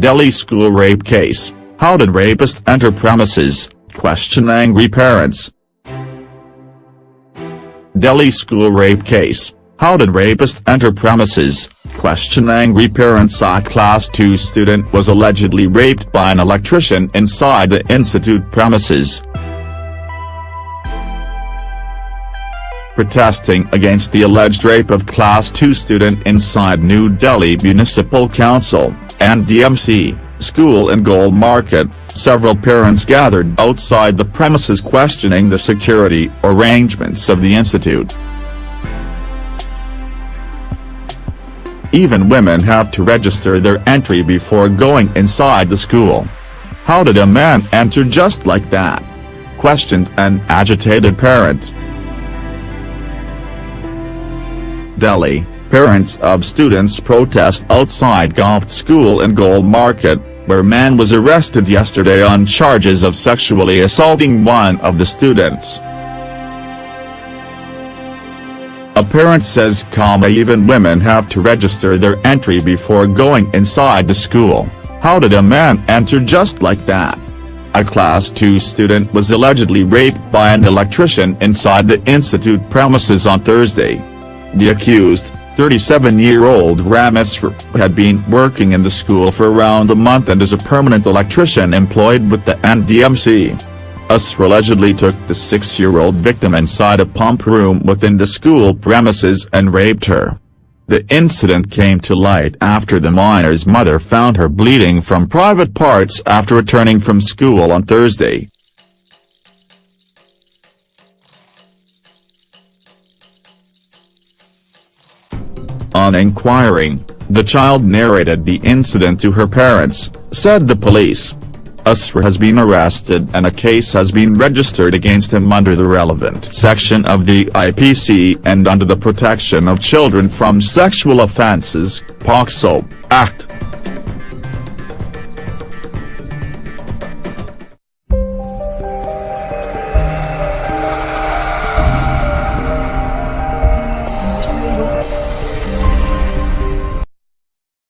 Delhi school rape case, how did rapist enter premises, question angry parents. Delhi school rape case, how did rapist enter premises, question angry parents. A class 2 student was allegedly raped by an electrician inside the institute premises. Protesting against the alleged rape of class 2 student inside New Delhi Municipal Council, NDMC, school in Gol Market, several parents gathered outside the premises questioning the security arrangements of the institute. Even women have to register their entry before going inside the school. How did a man enter just like that? Questioned an agitated parent. Delhi, parents of students protest outside Golf School in Gol Market, where man was arrested yesterday on charges of sexually assaulting one of the students. A parent says even women have to register their entry before going inside the school, how did a man enter just like that? A class 2 student was allegedly raped by an electrician inside the institute premises on Thursday. The accused, 37-year-old Rameswar had been working in the school for around a month and is a permanent electrician employed with the NDMC. Aswar allegedly took the six-year-old victim inside a pump room within the school premises and raped her. The incident came to light after the minor's mother found her bleeding from private parts after returning from school on Thursday. On inquiring, the child narrated the incident to her parents, said the police. Aswar has been arrested and a case has been registered against him under the relevant section of the IPC and under the Protection of Children from Sexual Offences, POCSO, Act.